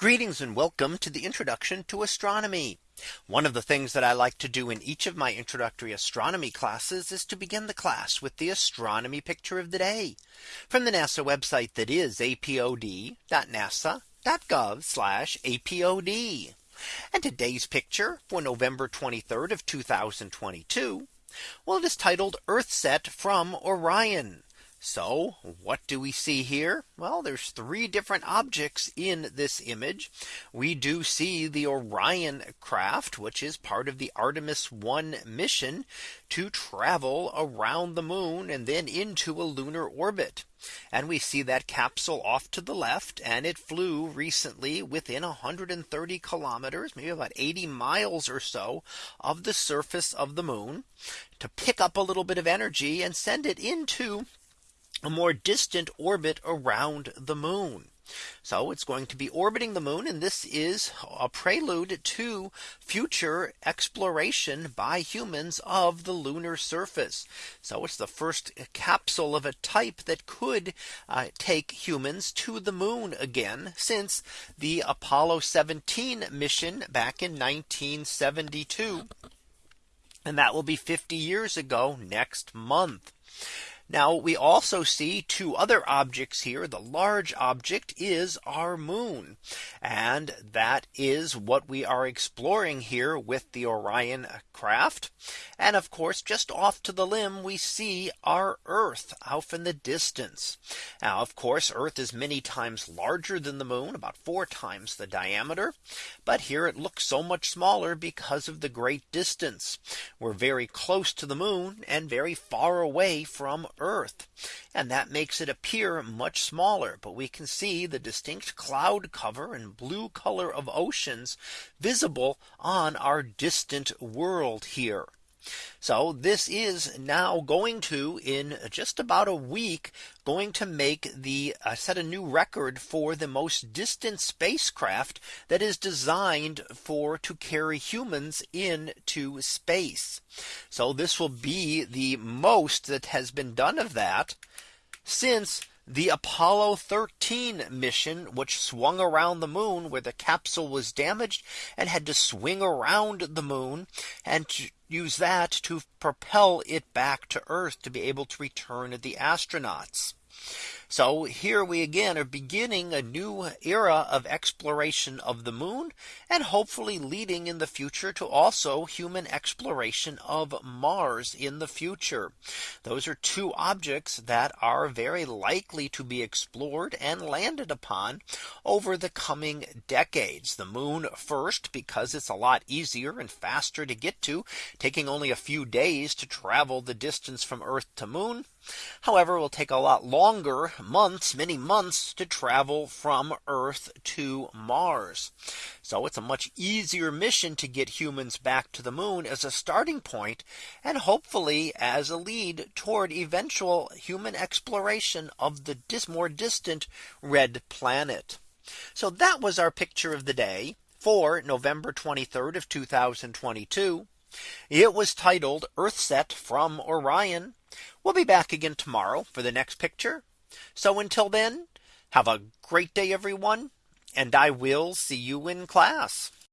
Greetings and welcome to the introduction to astronomy. One of the things that I like to do in each of my introductory astronomy classes is to begin the class with the astronomy picture of the day from the NASA website that is apod.nasa.gov apod. And today's picture for November 23rd of 2022. Well, it is titled Earthset from Orion. So what do we see here? Well, there's three different objects in this image. We do see the Orion craft, which is part of the Artemis 1 mission to travel around the moon and then into a lunar orbit. And we see that capsule off to the left and it flew recently within 130 kilometers, maybe about 80 miles or so of the surface of the moon to pick up a little bit of energy and send it into a more distant orbit around the moon. So it's going to be orbiting the moon. And this is a prelude to future exploration by humans of the lunar surface. So it's the first capsule of a type that could uh, take humans to the moon again since the Apollo 17 mission back in 1972. And that will be 50 years ago next month. Now we also see two other objects here. The large object is our moon. And that is what we are exploring here with the Orion craft. And of course, just off to the limb, we see our Earth off in the distance. Now, of course, Earth is many times larger than the moon, about four times the diameter. But here it looks so much smaller because of the great distance. We're very close to the moon and very far away from Earth. And that makes it appear much smaller. But we can see the distinct cloud cover and blue color of oceans visible on our distant world here. So this is now going to in just about a week going to make the uh, set a new record for the most distant spacecraft that is designed for to carry humans into space. So this will be the most that has been done of that since the Apollo 13 mission, which swung around the moon where the capsule was damaged and had to swing around the moon and use that to propel it back to Earth to be able to return the astronauts. So here we again are beginning a new era of exploration of the moon and hopefully leading in the future to also human exploration of Mars in the future. Those are two objects that are very likely to be explored and landed upon over the coming decades. The moon first because it's a lot easier and faster to get to taking only a few days to travel the distance from Earth to moon. However, it will take a lot longer months, many months to travel from Earth to Mars. So it's a much easier mission to get humans back to the moon as a starting point and hopefully as a lead toward eventual human exploration of the dis more distant red planet. So that was our picture of the day for November 23rd of 2022. It was titled Earthset from Orion. We'll be back again tomorrow for the next picture. So until then, have a great day, everyone. And I will see you in class.